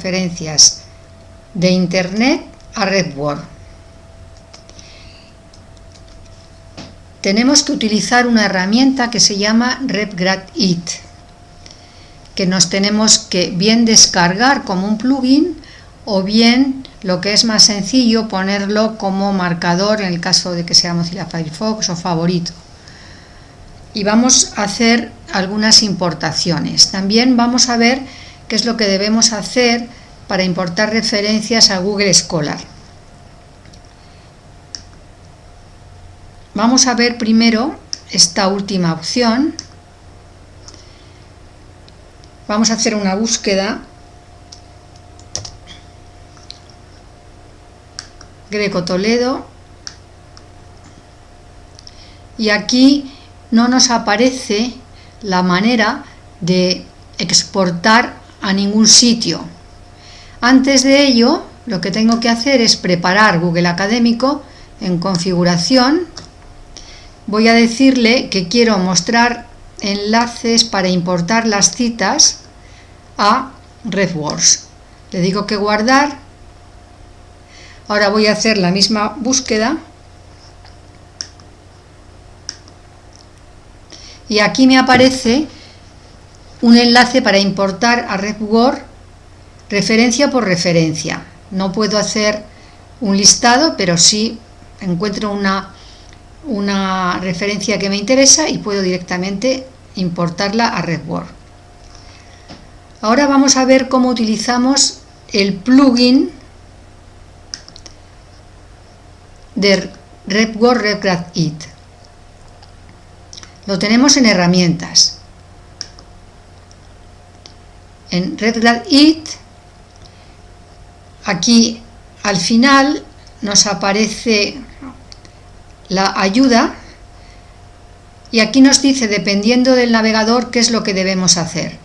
referencias de internet a RedWord. Tenemos que utilizar una herramienta que se llama RedGradIt, que nos tenemos que bien descargar como un plugin o bien lo que es más sencillo ponerlo como marcador en el caso de que sea Mozilla Firefox o favorito y vamos a hacer algunas importaciones también vamos a ver qué es lo que debemos hacer para importar referencias a Google Scholar. Vamos a ver primero esta última opción. Vamos a hacer una búsqueda. Greco Toledo. Y aquí no nos aparece la manera de exportar a ningún sitio. Antes de ello, lo que tengo que hacer es preparar Google Académico en configuración. Voy a decirle que quiero mostrar enlaces para importar las citas a RedWords. Le digo que guardar. Ahora voy a hacer la misma búsqueda. Y aquí me aparece un enlace para importar a RedWord referencia por referencia. No puedo hacer un listado, pero sí encuentro una, una referencia que me interesa y puedo directamente importarla a RedWord. Ahora vamos a ver cómo utilizamos el plugin de RedWord RedGradIt. Lo tenemos en herramientas en RedGradIt, aquí al final nos aparece la ayuda y aquí nos dice, dependiendo del navegador, qué es lo que debemos hacer.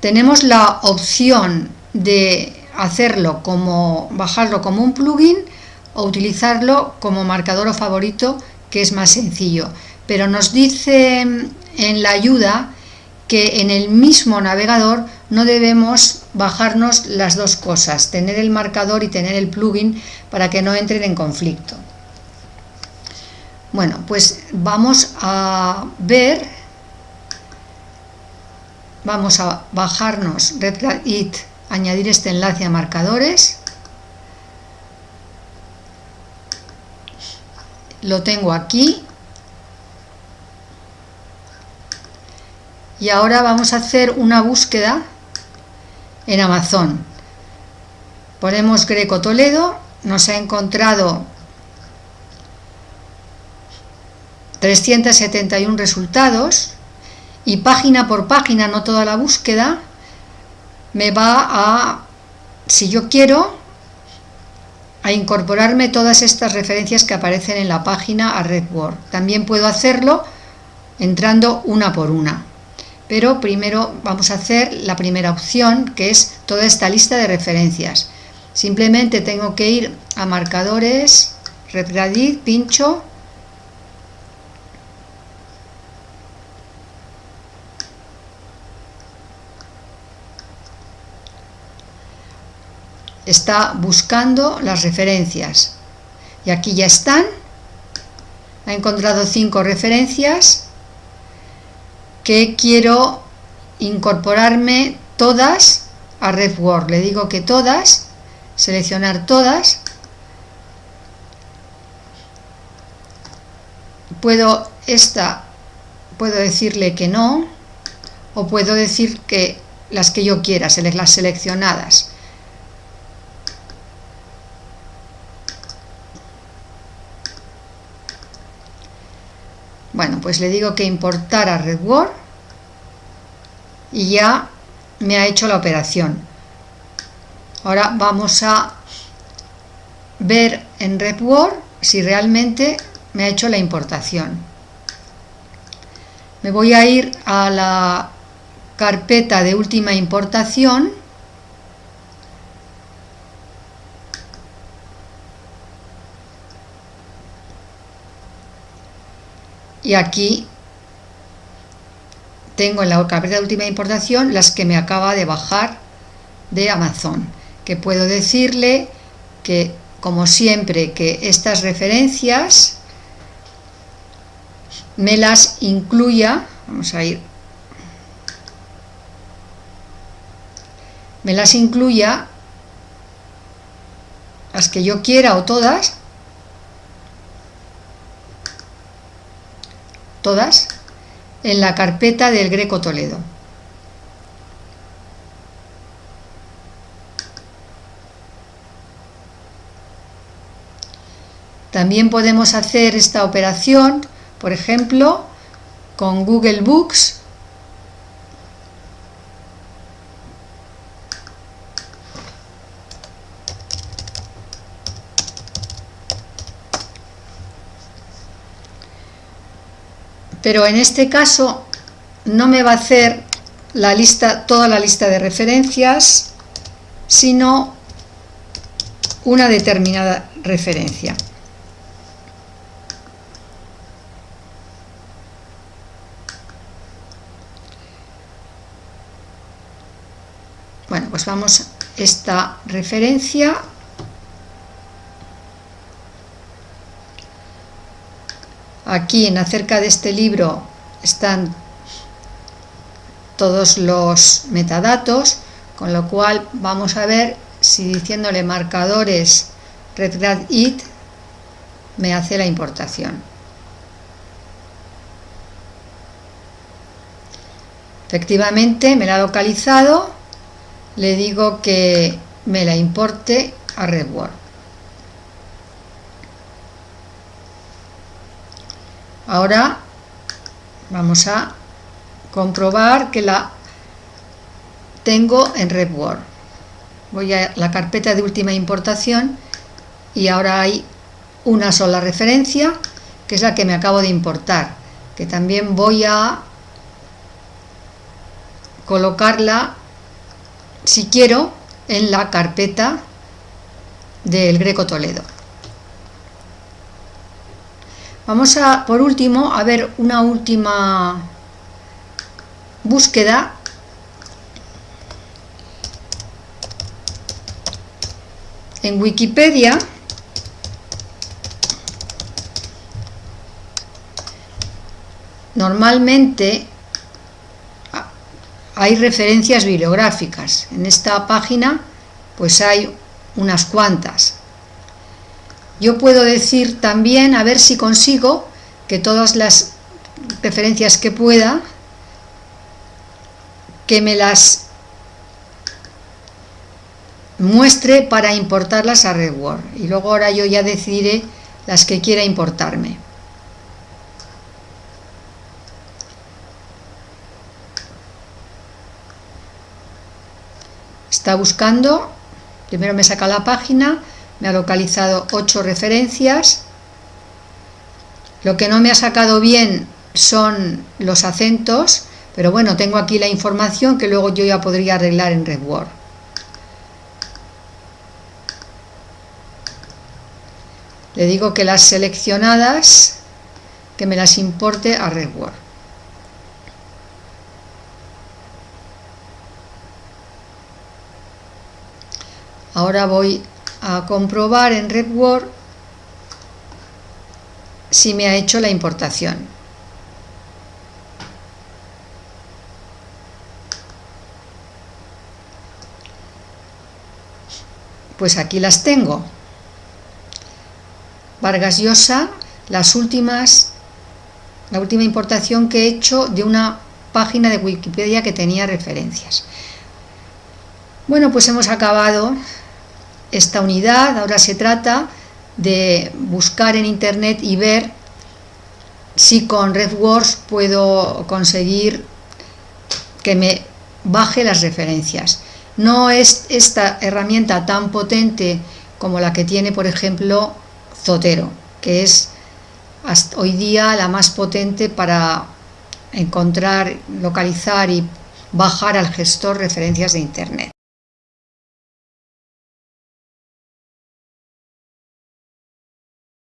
Tenemos la opción de hacerlo como, bajarlo como un plugin o utilizarlo como marcador o favorito, que es más sencillo. Pero nos dice en la ayuda que en el mismo navegador no debemos bajarnos las dos cosas, tener el marcador y tener el plugin para que no entren en conflicto. Bueno, pues vamos a ver, vamos a bajarnos RedGradIt, añadir este enlace a marcadores, lo tengo aquí, y ahora vamos a hacer una búsqueda en Amazon ponemos Greco Toledo nos ha encontrado 371 resultados y página por página, no toda la búsqueda, me va a, si yo quiero, a incorporarme todas estas referencias que aparecen en la página a RedWord. También puedo hacerlo entrando una por una pero primero vamos a hacer la primera opción que es toda esta lista de referencias. Simplemente tengo que ir a marcadores RedGradIt, pincho. Está buscando las referencias. Y aquí ya están. Ha encontrado cinco referencias que quiero incorporarme todas a RedWord. Le digo que todas, seleccionar todas. Puedo esta, puedo decirle que no, o puedo decir que las que yo quiera, las seleccionadas. Bueno, pues le digo que importara RedWord y ya me ha hecho la operación. Ahora vamos a ver en RedWord si realmente me ha hecho la importación. Me voy a ir a la carpeta de última importación y aquí tengo en la carpeta de última importación las que me acaba de bajar de Amazon, que puedo decirle que, como siempre, que estas referencias me las incluya, vamos a ir, me las incluya las que yo quiera o todas, todas, en la carpeta del Greco Toledo. También podemos hacer esta operación, por ejemplo, con Google Books. Pero en este caso no me va a hacer la lista, toda la lista de referencias, sino una determinada referencia. Bueno, pues vamos esta referencia aquí en acerca de este libro están todos los metadatos con lo cual vamos a ver si diciéndole marcadores redgrad it me hace la importación efectivamente me la ha localizado le digo que me la importe a RedWord. Ahora vamos a comprobar que la tengo en RedWord. Voy a la carpeta de última importación y ahora hay una sola referencia que es la que me acabo de importar que también voy a colocarla si quiero, en la carpeta del Greco Toledo. Vamos a, por último, a ver una última búsqueda en Wikipedia normalmente hay referencias bibliográficas. En esta página pues hay unas cuantas. Yo puedo decir también, a ver si consigo, que todas las referencias que pueda, que me las muestre para importarlas a RedWord. Y luego ahora yo ya decidiré las que quiera importarme. está buscando, primero me saca la página, me ha localizado ocho referencias, lo que no me ha sacado bien son los acentos, pero bueno, tengo aquí la información que luego yo ya podría arreglar en RedWord. Le digo que las seleccionadas, que me las importe a RedWord. Ahora voy a comprobar en RedWord si me ha hecho la importación. Pues aquí las tengo. Vargas Llosa, las últimas, la última importación que he hecho de una página de Wikipedia que tenía referencias. Bueno, pues hemos acabado esta unidad. Ahora se trata de buscar en internet y ver si con RedWords puedo conseguir que me baje las referencias. No es esta herramienta tan potente como la que tiene, por ejemplo, Zotero, que es hoy día la más potente para encontrar, localizar y bajar al gestor referencias de Internet.